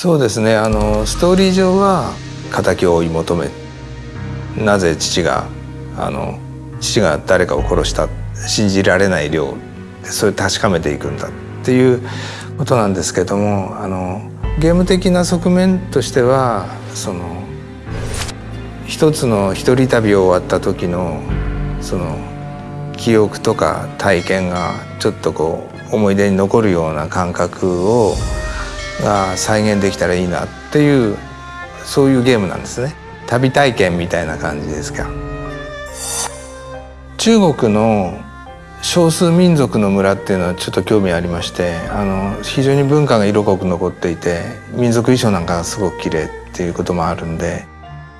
そうですね。あのストーリー上は敵を追い求めなぜ父があの父が誰かを殺した信じられない量それを確かめていくんだっていうことなんですけどもあのゲーム的な側面としてはその一つの一人旅を終わった時のその記憶とか体験がちょっとこう思い出に残るような感覚をが再現できたらいいなっていうそういうゲームなんですね。旅体験みたいな感じですか。中国の少数民族の村っていうのはちょっと興味ありましてあの非常に文化が色濃く残っていて民族衣装なんかがすごく綺麗っていうこともあるんで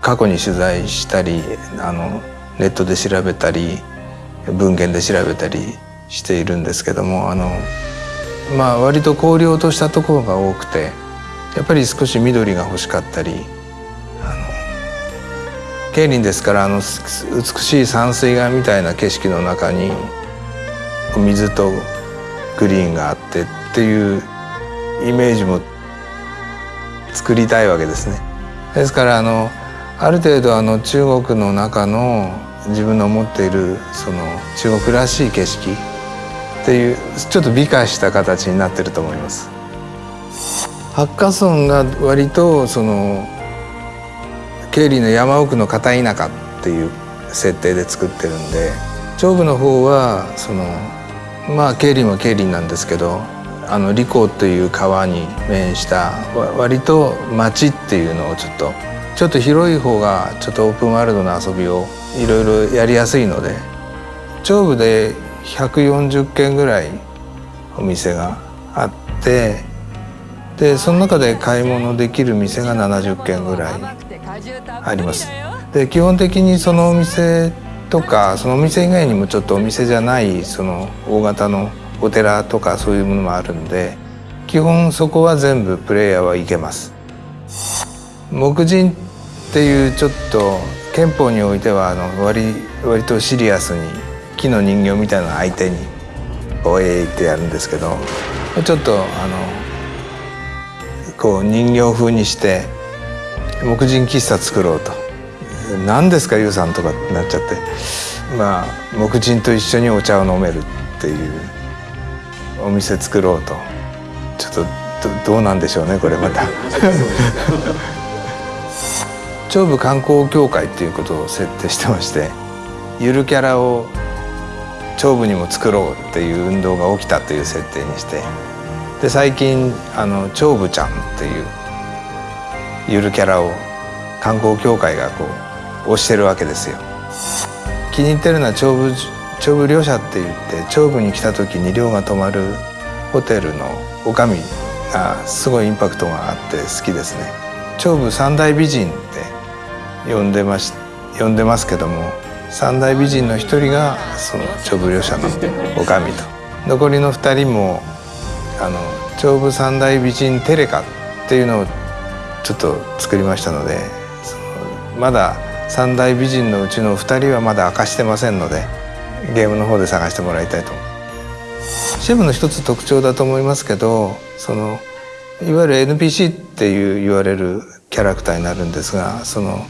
過去に取材したりあのネットで調べたり文献で調べたりしているんですけどもあのまあ割と荒涼としたところが多くてやっぱり少し緑が欲しかったりあの競輪ですからあの美しい山水画みたいな景色の中に水とグリーンがあってっていうイメージも作りたいわけですね。ですからあのある程度あの中国の中の自分の持っているその中国らしい景色っていうちょっと美化した形になってると思います。ハッカソンが割とその経理の山奥の片田舎っていう設定で作ってるんで長部の方はそのまあ経理も経理なんですけどあの利口という川に面した割と町っていうのをちょっとちょっと広い方がちょっとオープンワールドな遊びをいろいろやりやすいので長部で140軒ぐらいお店があってでその中で買い物できる店が70軒ぐらいあります。で基本的にそのお店とかそのお店以外にもちょっとお店じゃないその大型のお寺とかそういうものもあるんで基本そこは全部プレイヤーは行けます。木人っていうちょっと憲法においてはあの割割とシリアスに木の人形みたいな相手に「おえい」ってやるんですけどちょっとあのこう人形風にして木人喫茶作ろうと「何ですかユウさん」とかってなっちゃって。まあ木人と一緒にお茶を飲めるっていうお店作ろうと。ちょっとどうなんでしょうねこれまた。長部観光協会っていうことを設定してましてゆるキャラを長部にも作ろうっていう運動が起きたという設定にしてで最近あの長部ちゃんっていうゆるキャラを観光協会がこう推してるわけですよ。気に入ってるのは長部長部寮舎って言って長部に来た時に寮が泊まるホテルの女将がすごいインパクトがあって好きですね。長部三大美人って呼んでまし呼んでますけども三大美人の一人がその長部寮舎の女将と。残りの二人もあの長部三大美人テレカっていうのをちょっと作りましたのでまだ三大美人のうちの2人はまだ明かしてませんのでゲームの方で探してもらいたいと。シェムの一つ特徴だと思いますけどそのいわゆる NPC っていう言われるキャラクターになるんですがその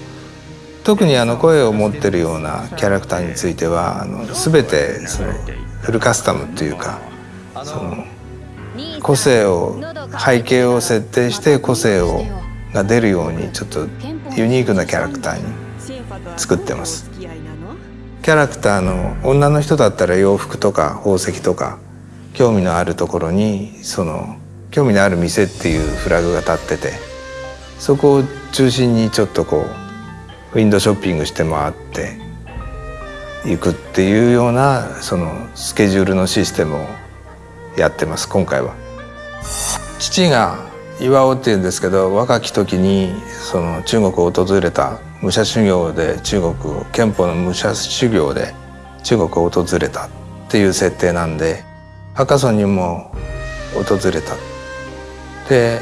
特にあの声を持ってるようなキャラクターについてはあの全てそのフルカスタムというかその個性を背景を設定して個性をが出るようにちょっとユニークなキャラクターに作ってます。キャラクターの女の人だったら洋服とか宝石とか興味のあるところにその興味のある店っていうフラグが立っててそこを中心にちょっとこうウィンドショッピングして回っていくっていうようなそのスケジュールのシステムをやってます今回は。父が岩尾っていうんですけど若き時にその中国を訪れた武者修行で中国憲法の武者修行で中国を訪れたっていう設定なんで赤ソンにも訪れたで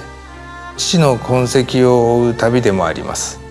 父の痕跡を追う旅でもあります